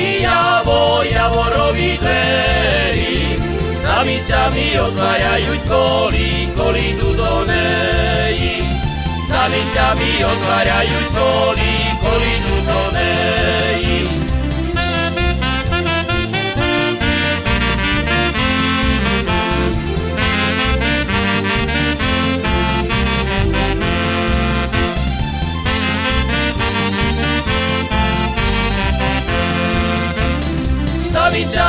i javo, javorovi dveri, sami, sami otvaraju koli, koli tu do neji. Sami, sami otvaraju koli, koli tu do neji.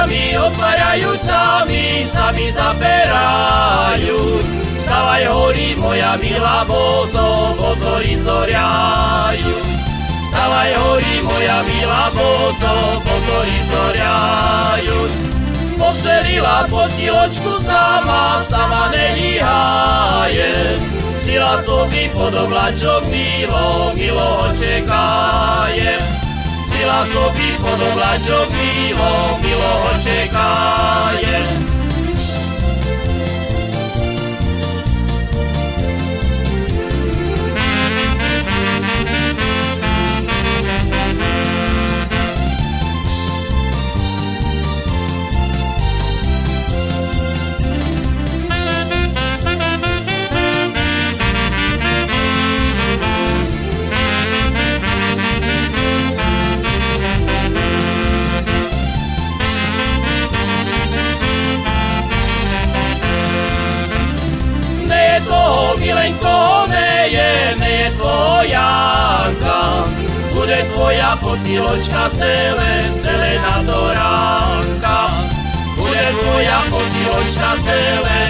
Samičami otvárajú sami, sami zaberajú. Stavaj horí moja milá bozo, bozory zoriajú. Stavaj horí moja milá bozo, bozory zoriajú. Poselila postiločku sama, sama nelíhaje. Sila sobі podoblačok milo, milo čekaje. Sila sobі podoblačok milo, milo čekaje. Ne toho milenko, ne je, ne je tvojanka. Bude tvoja posiločka stele, stele na do ránka. Bude tvoja posiločka stele,